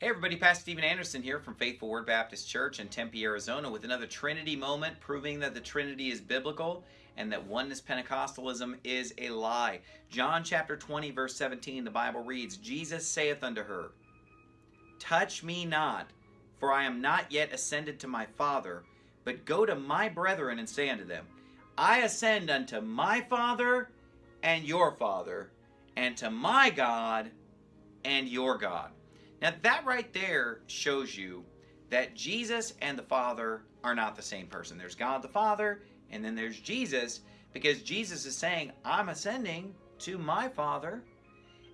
Hey everybody, Pastor Steven Anderson here from Faithful Word Baptist Church in Tempe, Arizona with another Trinity moment proving that the Trinity is biblical and that oneness Pentecostalism is a lie. John chapter 20 verse 17 the Bible reads, Jesus saith unto her, Touch me not, for I am not yet ascended to my Father, but go to my brethren and say unto them, I ascend unto my Father and your Father, and to my God and your God. Now, that right there shows you that Jesus and the Father are not the same person. There's God the Father, and then there's Jesus, because Jesus is saying, I'm ascending to my Father,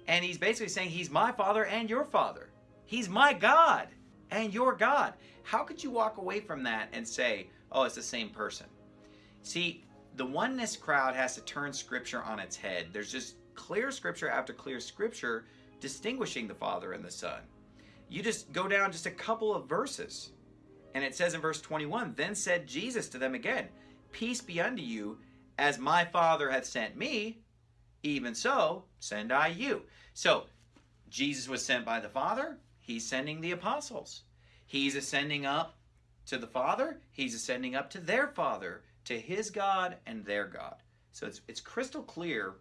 and he's basically saying, He's my Father and your Father. He's my God and your God. How could you walk away from that and say, oh, it's the same person? See, the oneness crowd has to turn Scripture on its head. There's just clear Scripture after clear Scripture distinguishing the Father and the Son you just go down just a couple of verses. And it says in verse 21 Then said Jesus to them again, Peace be unto you, as my Father hath sent me, even so send I you. So, Jesus was sent by the Father, he's sending the apostles. He's ascending up to the Father, he's ascending up to their Father, to his God and their God. So it's, it's crystal clear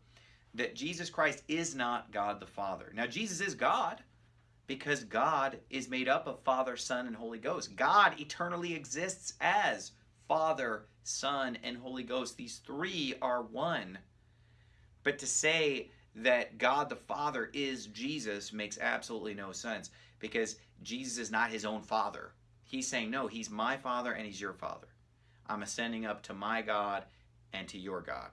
that Jesus Christ is not God the Father. Now, Jesus is God because God is made up of Father, Son, and Holy Ghost. God eternally exists as Father, Son, and Holy Ghost. These three are one. But to say that God the Father is Jesus makes absolutely no sense because Jesus is not his own Father. He's saying, no, he's my Father and he's your Father. I'm ascending up to my God and to your God.